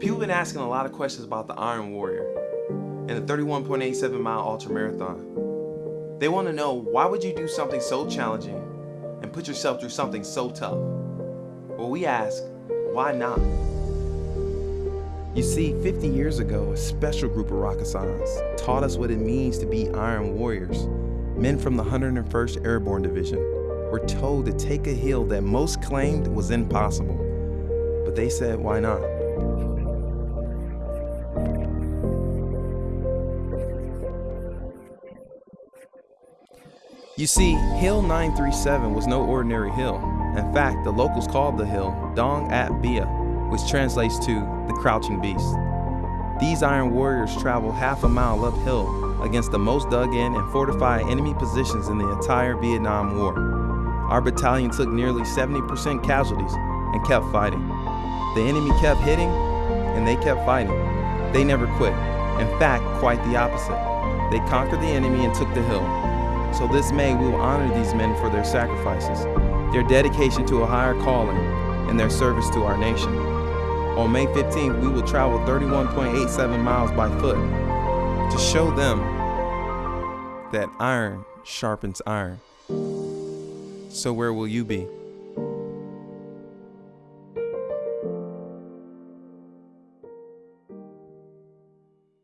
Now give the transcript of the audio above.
People have been asking a lot of questions about the Iron Warrior and the 31.87 mile ultra marathon. They want to know why would you do something so challenging and put yourself through something so tough? Well, we ask, why not? You see, 50 years ago, a special group of Rakkasans taught us what it means to be Iron Warriors. Men from the 101st Airborne Division were told to take a hill that most claimed was impossible. But they said, why not? You see, Hill 937 was no ordinary hill. In fact, the locals called the hill Dong Ap Bia, which translates to the crouching beast. These iron warriors traveled half a mile uphill against the most dug in and fortified enemy positions in the entire Vietnam War. Our battalion took nearly 70% casualties and kept fighting. The enemy kept hitting and they kept fighting. They never quit. In fact, quite the opposite. They conquered the enemy and took the hill. So this May, we will honor these men for their sacrifices, their dedication to a higher calling, and their service to our nation. On May 15th, we will travel 31.87 miles by foot to show them that iron sharpens iron. So where will you be?